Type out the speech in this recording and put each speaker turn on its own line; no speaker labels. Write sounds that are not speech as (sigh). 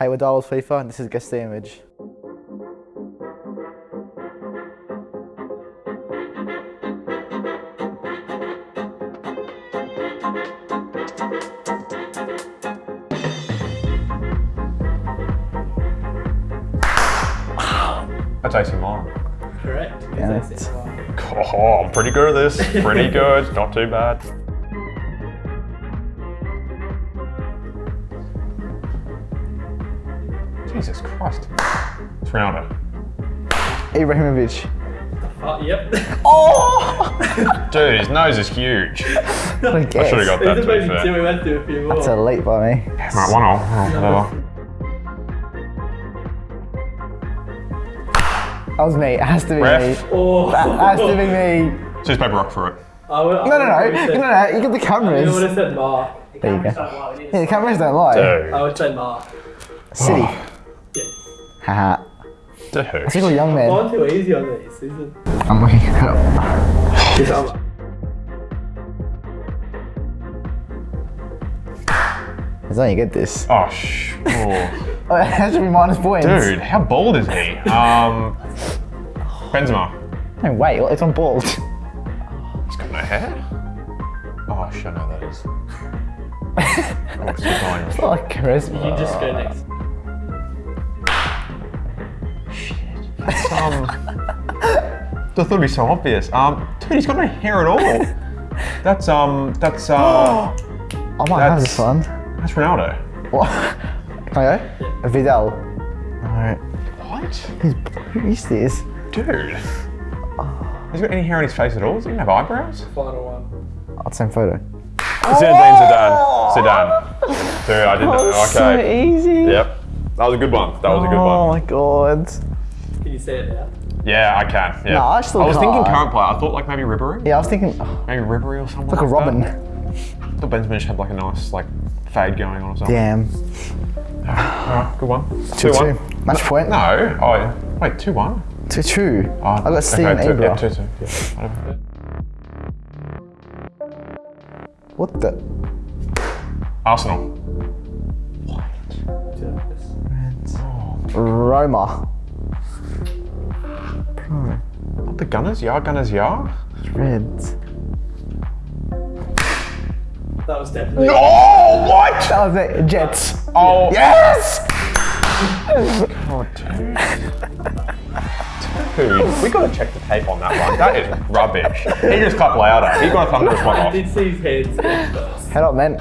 Hey, we're Darwell's FIFA, and this is Guess the Image.
That's AC Milan.
Correct.
Yeah,
It's
it's-
Oh, I'm pretty good at this. Pretty (laughs) good. Not too bad. Jesus Christ. It's Ronaldo.
Ibrahimovic.
Uh, (laughs) oh, yep. (laughs) Oh!
Dude, his nose is huge.
What a
I
guess.
should have got that
There's
to be
maybe two.
fair.
We went through a few more.
That's a late by me.
Right, one all. Oh, whatever.
That was me. It has to be
Ref.
me.
Oh.
That has to be me.
Scissors, paper, rock for it.
I would,
No, no, no. No, no, no. You get the
I would
cameras.
have said Mark.
There you go. Yeah, the cameras don't lie.
Dude.
I would say Mark.
City.
Yeah.
Haha.
Dude.
It's a young man.
Gone too easy on these, isn't
I'm looking it up.
it? I'm-
As long as you get this.
Oh, sh. (laughs) Oh.
It has to be minus points.
Dude, how bald is he? Um, Benzema.
No, wait. It's on bald.
He's got no hair. Oh, shit, I know that is. (laughs) oh, it's just going.
It's not like charisma.
You just go next.
Um, I thought it'd be so obvious. Um, dude, he's got no hair at all. That's um, that's uh, (gasps)
I might have this
That's-
one.
that's Ronaldo.
What? Can I go? Vidal. No.
What?
Who's, who is this?
Dude. Has he got any hair on his face at all? Does he even have eyebrows?
Final one.
Oh, same photo.
Zinedine Zidane. Zidane. Dude, I didn't know.
So
Okay.
easy.
Yep. That was a good one. That was a good
Oh
one.
my god.
Can say it now?
Yeah, I can. Yeah.
No, I still
I was thinking
can't.
current player. I thought like maybe Ribery.
Yeah, I was thinking, oh,
Maybe Ribery or something.
like a Robben.
That. I thought Benzema just had like a nice like fade going on or something.
Damn.
Alright, good one.
Two,
Two
two.
one.
Match point.
No. Oh, yeah. wait. Two one.
Two, two.
Oh,
I got Steven
okay, two,
Ibra.
yeah, two, two. Yeah.
What the?
Arsenal.
Roma.
The Gunners. Yeah, Gunners. Yeah.
Reds.
That was definitely.
Oh, what?
That was it. Jets.
Oh,
Yes!
Oh, dude. Dude, we gotta check the tape on that one. That is rubbish. He just clapped louder. He got a thunderous one
I
off.
did see his head sketch first.
Head up, man.